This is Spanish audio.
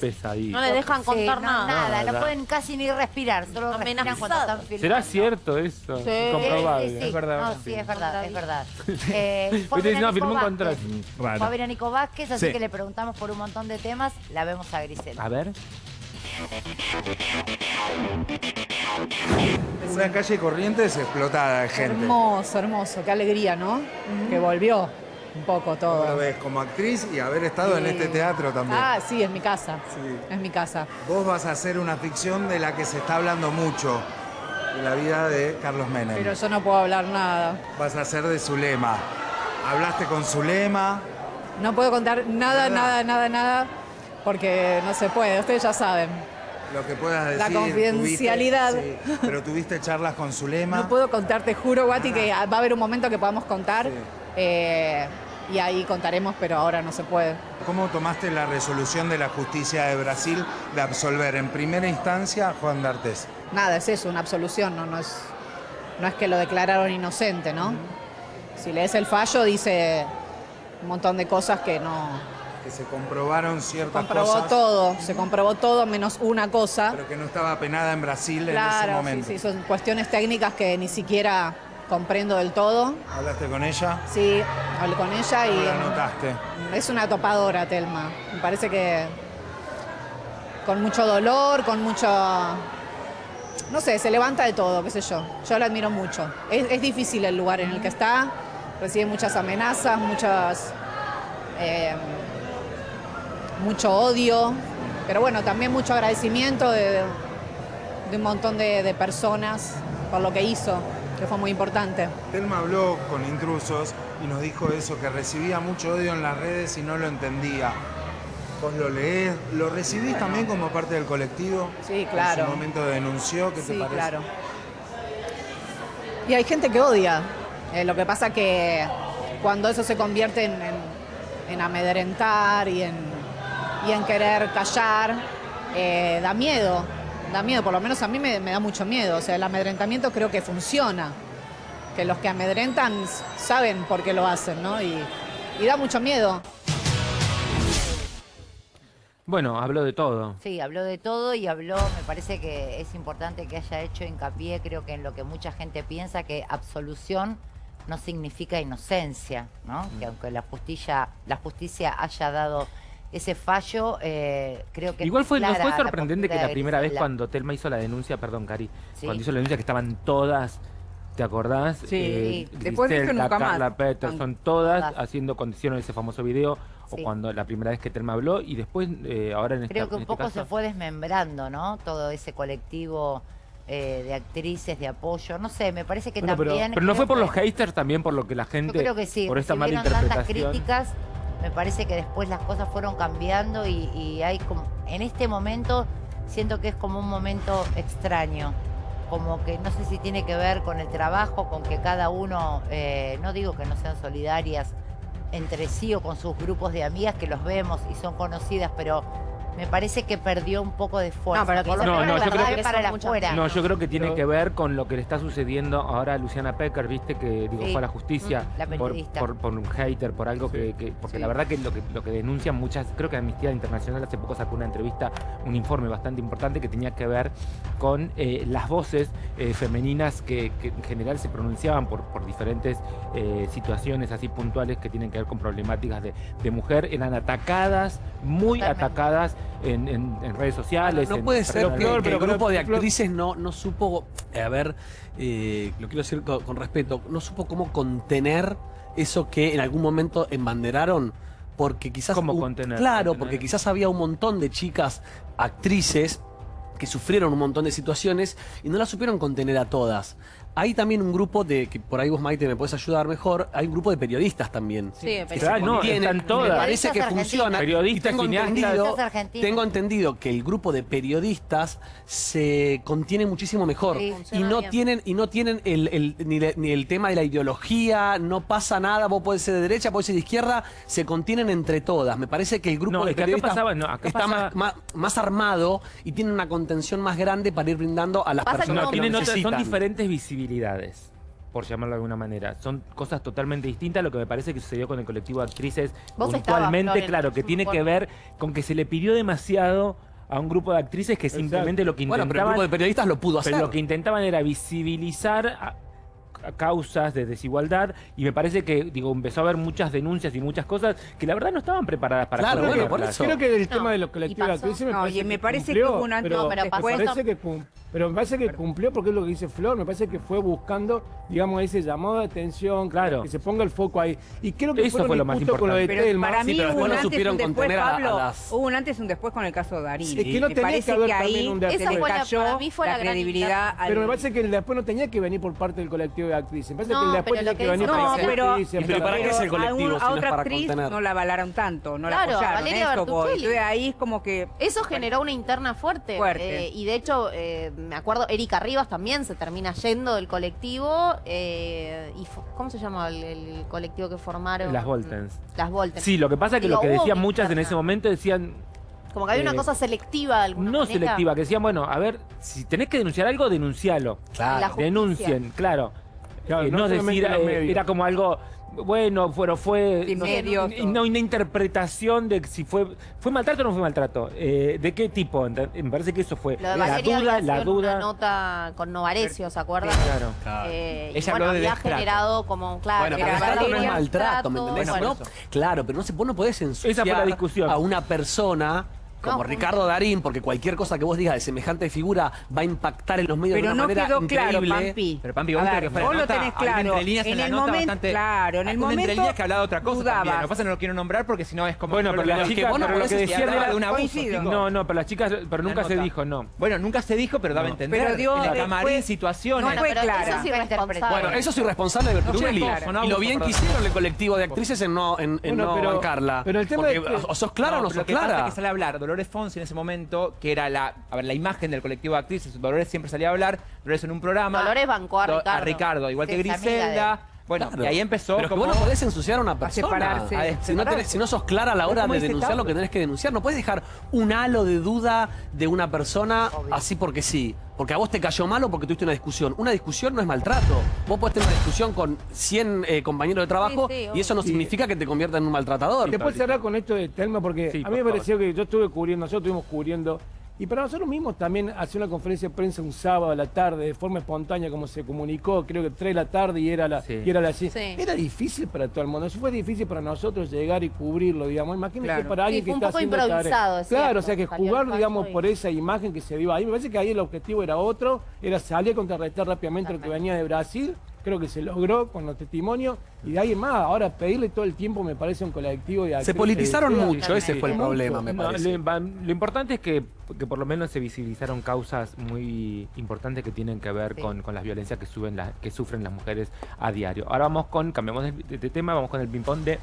pesadilla. No le dejan Sí, contar no, nada. Nada, no pueden casi ni respirar, solo respiran cuando están filmando. ¿Será cierto eso? Sí. Comprobable. Sí, sí. Es verdad, No, sí. es verdad, es verdad. Eh, fue a Viste, ver a no, Nico firmó un contrato. Fue a Raro. ver a Nico Vázquez, así Sí. que le preguntamos por un montón de temas. La vemos a Grisela. A ver. Una calle Corrientes explotada de gente. Hermoso, hermoso, qué alegría, ¿no? Que volvió un poco ¿Cómo lo todo. ves como actriz y haber estado en este teatro también? Ah, sí, es mi casa. Sí. Es mi casa. Vos vas a hacer una ficción de la que se está hablando mucho, de la vida de Carlos Menem. Pero yo no puedo hablar nada. Vas a hacer de Zulema. Hablaste con Zulema. No puedo contar nada, nada, nada, nada, porque no se puede. Ustedes ya saben. Lo que puedas decir. La confidencialidad. tuviste- sí, pero tuviste charlas con Zulema. No puedo contar, te juro, Guati, que va a haber un momento que podamos contar. Eh, y ahí contaremos, pero ahora no se puede. ¿Cómo tomaste la resolución de la justicia de Brasil de absolver en primera instancia a Juan D'Artes? Nada, es eso, una absolución, no, no, es, no es que lo declararon inocente, ¿no? Si lees el fallo, dice un montón de cosas que no. Que se comprobaron ciertas Comprobó cosas. todo, se comprobó todo menos una cosa. Pero que no estaba penada en Brasil en ese Claro, sí, momento. sí, son cuestiones técnicas que ni siquiera comprendo del todo. ¿Hablaste con ella? Sí, hablé con ella ¿Cómo y la notaste? es una topadora, Telma. Me parece que con mucho dolor, con mucho... No sé, se levanta de todo, qué sé yo. Yo la admiro mucho. Es, es difícil el lugar en el que está, recibe muchas amenazas, muchas... eh, mucho odio, pero bueno, también mucho agradecimiento de, de un montón de, de personas por lo que hizo, que fue muy importante. Telma habló con intrusos y nos dijo eso, que recibía mucho odio en las redes y no lo entendía. Vos lo leés, ¿lo recibís también como parte del colectivo? Sí, claro. En su momento denunció, ¿qué te Sí, parece? claro. Y hay gente que odia. Eh, lo que pasa que cuando eso se convierte en, en- en amedrentar y en, y en querer callar, eh, da miedo. Da miedo, por lo menos a mí me, me da mucho miedo. O sea, el amedrentamiento creo que funciona. Que los que amedrentan saben por qué lo hacen, ¿no? Y, y da mucho miedo. Bueno, habló de todo. Sí, habló de todo y habló, me parece que es importante que haya hecho hincapié, creo que en lo que mucha gente piensa, que absolución no significa inocencia, ¿no? Mm. Que aunque la justicia, la justicia haya dado ese fallo, eh, creo que... Igual fue, ¿no fue la sorprendente que la primera vez cuando Telma hizo la denuncia, perdón, Cari, Sí. cuando hizo la denuncia que estaban todas, ¿te acordás? Sí, después dijo nunca más. Carla Peterson, todas haciendo condiciones ese famoso video, o Sí. cuando la primera vez que Telma habló, y después, eh, ahora en, esta- Creo que en un este poco caso, se fue desmembrando, ¿no? Todo ese colectivo eh, de actrices, de apoyo. No sé, me parece que Bueno, también... pero no fue por los haters también, por lo que la gente, Yo creo que sí, por esta mala tantas interpretación. críticas, me parece que después las cosas fueron cambiando y, hay como, en este momento siento que es como un momento extraño, como que no sé si tiene que ver con el trabajo, con que cada uno, eh, no digo que no sean solidarias entre sí o con sus grupos de amigas que los vemos y son conocidas, pero me parece que perdió un poco de fuerza. No, pero lo No, no, yo creo que para la afuera. No, yo creo que tiene Pero- que ver con lo que le está sucediendo ahora a Luciana Pecker, viste que digo Sí. fue a la justicia Mm, la por, periodista. por, por un hater, por algo que, que- porque Sí. la verdad que lo que lo que denuncian muchas, creo que Amnistía Internacional hace poco sacó una entrevista, un informe bastante importante que tenía que ver con eh, las voces eh, femeninas que, que en general se pronunciaban por, por diferentes eh, situaciones así puntuales que tienen que ver con problemáticas de, de mujer, eran atacadas, muy Totalmente. atacadas en, en- en redes sociales. No en puede ser que, peor, que pero el grupo de actrices no, no supo, eh, a ver, eh, lo quiero decir con, con respeto, no supo cómo contener eso que en algún momento embanderaron, porque quizás... ¿Cómo hu- contener? Claro, Contener. porque quizás había un montón de chicas actrices que sufrieron un montón de situaciones y no las supieron contener a todas. Hay también un grupo de, que por ahí vos Maite me puedes ayudar mejor, hay un grupo de periodistas también. Sí, que Claro, no, contienen, están todas. Me parece que Periodistas funciona. argentinas. Y tengo Periodistas, entendido, tengo entendido que el grupo de periodistas se contiene muchísimo mejor Sí. y no bien. tienen y no tienen el, el- ni, le- ni el tema de la ideología, no pasa nada, vos podés ser de derecha, podés ser de izquierda, se contienen entre todas. Me parece que el grupo No, de es que acá periodistas pasaba- no, acá está más, más, más armado y tiene una contención más grande para ir brindando a las Pasa que personas No, que lo tienen otras- son necesitan. diferentes visibilidades. Por llamarlo de alguna manera. Son cosas totalmente distintas a lo que me parece que sucedió con el colectivo de actrices Vos puntualmente, claro, que tiene que ver con que se le pidió demasiado a un grupo de actrices que simplemente lo que Bueno, pero el intentaban grupo de periodistas lo pudo hacer. pero lo que intentaban era visibilizar a- causas de desigualdad y me parece que digo empezó a haber muchas denuncias y muchas cosas que la verdad no estaban preparadas para Claro, bueno, por eso. Creo que el No, tema de los colectivos de pasó. actrices me No, y me que parece que cumplió, hubo un antes- pero, No, pero me parece que pero me parece que cumplió porque es lo que dice Flor, me parece que fue buscando, digamos, ese llamado de atención, que- Claro. que se ponga el foco ahí. Y creo que Eso fue lo más injustos con lo de Pero Telma. para mí Sí, pero hubo después un no antes y supieron un después, contener a- a Pablo. las- Hubo un antes y un después con el caso de Darín. Es que no me tenía que parece haber que ahí también un después. Esa fue la- cayó para mí fue la la credibilidad al... Pero me parece que el después no tenía que venir por parte del colectivo de actrices. Me parece No, que el después tenía que venir por No, las pero, actrices, pero ¿para qué es el colectivo si a no es otra para actriz contener? no la avalaron tanto, no Claro, la apoyaron. Entonces ahí es como que... Eso generó una interna fuerte. Fuerte. eh, y de hecho, eh, me acuerdo, Erika Rivas también se termina yendo del colectivo. eh, y ¿Cómo se llama el, el colectivo que formaron? Las Voltens. Las Voltens. Sí, lo que pasa es que Digo, lo que decían muchas en ese momento decían Como que había una eh, cosa selectiva de alguna no manera. selectiva, que decían, bueno, a ver, si tenés que denunciar algo, denuncialo. Claro. Denuncien, claro. Claro, Eh, no no, decir, eh, era como algo, bueno, pero fue... No, no, una interpretación de si fue fue maltrato o no fue maltrato. Eh, ¿De qué tipo? Me parece que eso fue Lo de la duda, la duda. una nota con Novarecio, ¿se acuerdan? Claro. Claro. Eh, Ella bueno, habló de había destrato. generado como, claro, Bueno, pero no es maltrato, ¿me entendés? bueno, No, claro, pero no se, vos no podés ensuciar Esa fue la discusión. a una persona como No, Ricardo Darín, porque cualquier cosa que vos digas de semejante figura va a impactar en los medios de Pero una no manera quedó claro, increíble. Pampi. Pero, Pampi, A vos ver, tenés que fue la vos lo nota, tenés hay una claro. entre líneas en en la el nota momento, bastante- claro, en el momento líneas que hablaba otra cosa también. Lo que pasa es que no lo quiero nombrar porque si no es como... Bueno, pero lo la que- chica, vos no pero lo que hablaba era de un abuso. No, no, pero las chicas, pero nunca se dijo, no. Bueno, nunca se dijo, pero daba a entender. Pero dio en camarín, situaciones. no fue pero clara. eso es irresponsable. Bueno, eso es irresponsable de Bertuccelli. Claro. y lo bien que hicieron el colectivo de actrices en no, en, en pero- bancarla. pero el tema Porque, o sos clara o no pero sos lo que pasa clara. es que sale a hablar Dolores Fonsi en ese momento, que era la, a ver, la imagen del colectivo de actrices. Dolores siempre salía a hablar, Dolores en un programa. Dolores bancó a Do- Ricardo. igual Sí, que Griselda. Bueno, Claro. y ahí empezó Pero como... vos no podés ensuciar a una persona. separarse. A Si no, separarse. tenés- si no sos clara a la hora de denunciar lo que tenés que denunciar, no puedes dejar un halo de duda de una persona así porque sí. Porque a vos te cayó mal o porque tuviste una discusión. Una discusión no es maltrato. Vos podés tener una discusión con 100 eh, compañeros de trabajo Sí, sí, y eso no significa que te convierta en un maltratador. Te puedo cerrar con esto de Telma porque Sí, a por mí me favor. pareció que yo estuve cubriendo, nosotros estuvimos cubriendo. Y para nosotros mismos también hacer una conferencia de prensa un sábado a la tarde de forma espontánea como se comunicó, creo que 3 de la tarde y era la Sí. y era la sí. Era difícil para todo el mundo. Eso fue difícil para nosotros llegar y cubrirlo, digamos. Imagínate Claro. para alguien Sí, que un está poco haciendo improvisado, es Claro, cierto. o sea que Salió jugar, digamos, y- por esa imagen que se dio ahí. Me parece que ahí el objetivo era otro, era salir a contrarrestar rápidamente lo que venía de Brasil. Creo que se logró con los testimonios y de ahí en más. Ahora pedirle todo el tiempo me parece un colectivo de Se politizaron mucho, ese fue el Mucho. problema, me No, parece. lo, importante es que, que por lo menos se visibilizaron causas muy importantes que tienen que ver Sí. con, con las violencias que, suben las- que sufren las mujeres a diario. Ahora vamos con, cambiamos de, de tema, vamos con el ping-pong de